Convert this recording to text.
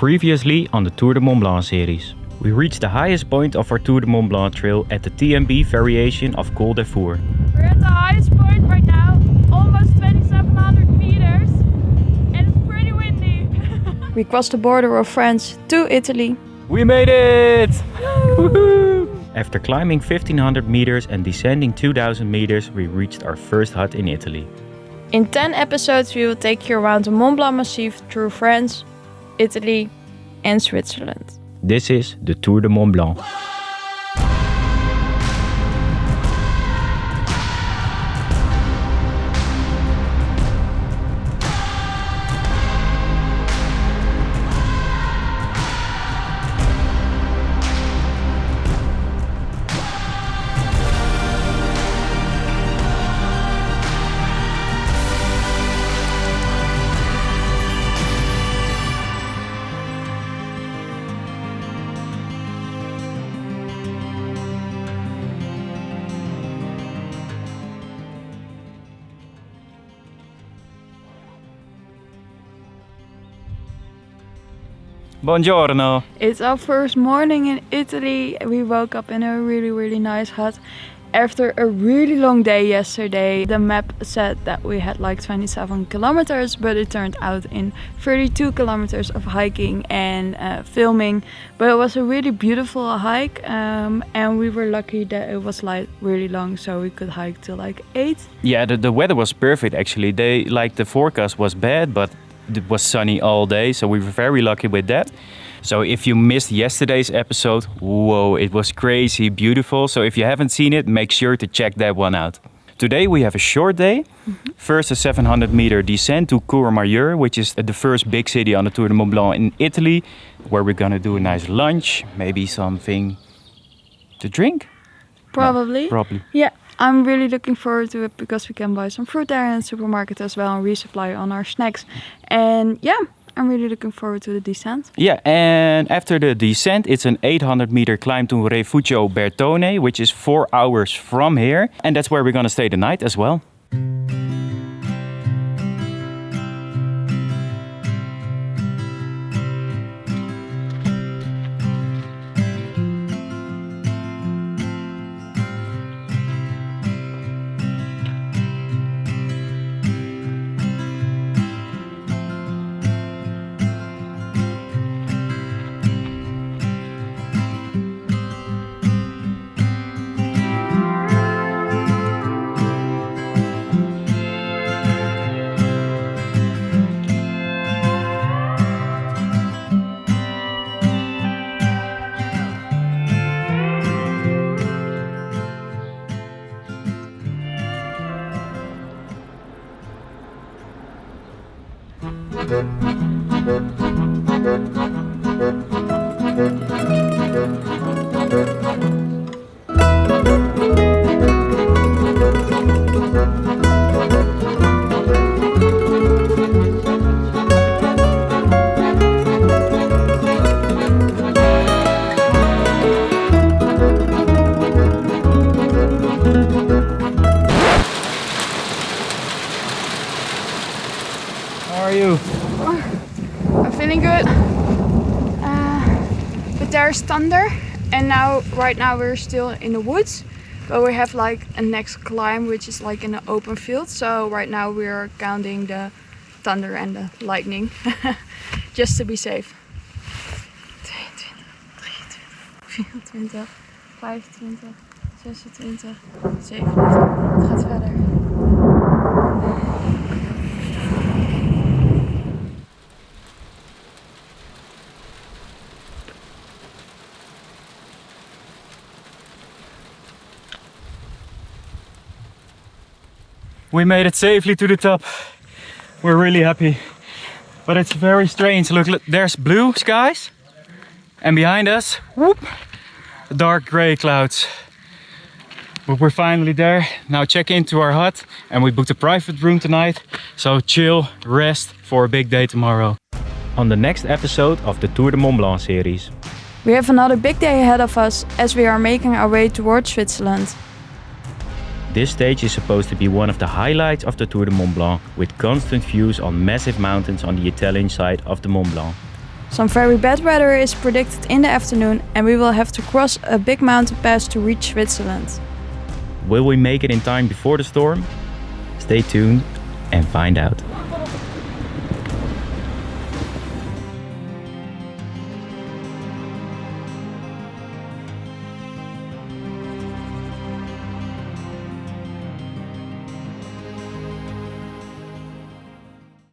Previously on the Tour de Mont Blanc series. We reached the highest point of our Tour de Mont Blanc trail at the TMB variation of Col de Four. We're at the highest point right now, almost 2700 meters, and it's pretty windy. We crossed the border of France to Italy. We made it! After climbing 1500 meters and descending 2000 meters, we reached our first hut in Italy. In 10 episodes, we will take you around the Mont Blanc Massif through France, Italy, and Switzerland. This is the Tour de Mont Blanc. Buongiorno! It's our first morning in Italy. We woke up in a really, really nice hut. After a really long day yesterday, the map said that we had like 27 kilometers, but it turned out in 32 kilometers of hiking and uh, filming. But it was a really beautiful hike, um, and we were lucky that it was like really long, so we could hike till like 8. Yeah, the, the weather was perfect actually. They like the forecast was bad, but it was sunny all day, so we were very lucky with that. So if you missed yesterday's episode, whoa, it was crazy beautiful. So if you haven't seen it, make sure to check that one out. Today we have a short day. Mm-hmm. First a 700 meter descent to Courmayeur, which is the first big city on the Tour de Mont Blanc in Italy, where we're gonna do a nice lunch, maybe something to drink. Probably. Probably. Yeah, I'm really looking forward to it because we can buy some fruit there in the supermarket as well and resupply on our snacks. And yeah, I'm really looking forward to the descent. Yeah, and after the descent, it's an 800 meter climb to Rifugio Bertone, which is four hours from here. And that's where we're gonna stay the night as well. How there's thunder, and now, right now, we're still in the woods. But we have like a next climb, which is like in an open field. So right now we're counting the thunder and the lightning, just to be safe. 22, 23, 24, 25, 26, 27. Het gaat verder. We made it safely to the top. We're really happy. But it's very strange. Look, look there's blue skies. And behind us, whoop, dark gray clouds. But we're finally there. Now check into our hut and we booked a private room tonight. So chill, rest for a big day tomorrow. On the next episode of the Tour de Mont Blanc series. We have another big day ahead of us as we are making our way towards Switzerland. This stage is supposed to be one of the highlights of the Tour de Mont Blanc with constant views on massive mountains on the Italian side of the Mont Blanc. Some very bad weather is predicted in the afternoon and we will have to cross a big mountain pass to reach Switzerland. Will we make it in time before the storm? Stay tuned and find out.